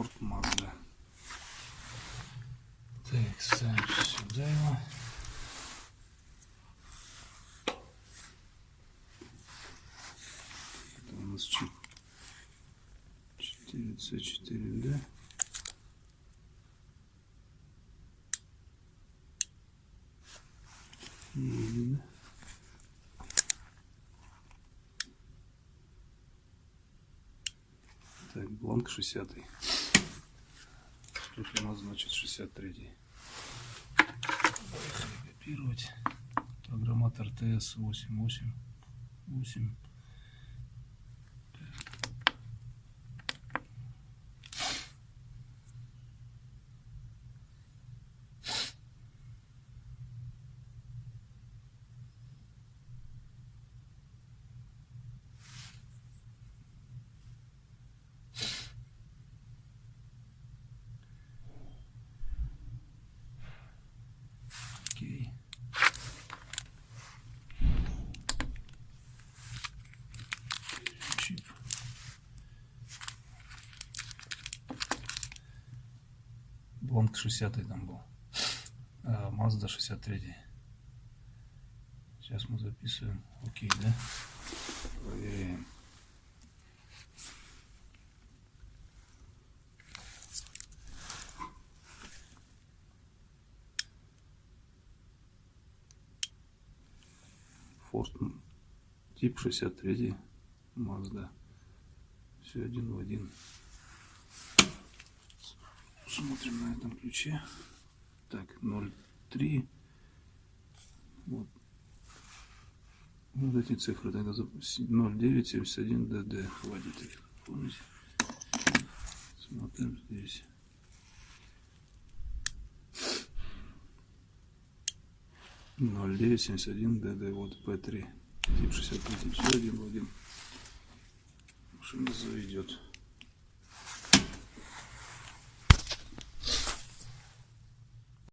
Форд Мазда. Так, ставим сюда его. Это у нас 4C4D. Не видно. Так, бланк 60 -й. Тут у нас значит 63 -й. Поехали копировать. Программатор ТС 888. Окей. Чип. Бланк 60 там был. А, Mazda 63. Сейчас мы записываем. Окей, да? Проверяем. Форд тип 63 Mazda. Все один в один. Смотрим на этом ключе. Так, 0,3. Вот. Вот эти цифры тогда 0971 ДД. Хватит их. Помните? Смотрим здесь. ноль девять семьдесят один ДД вот П3 тип 63 все один в один машина заведет